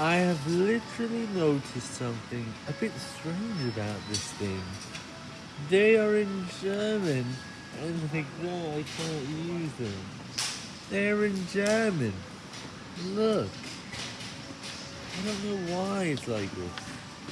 I have literally noticed something a bit strange about this thing. They are in German, and like no, I can't use them. They're in German. Look. I don't know why it's like this.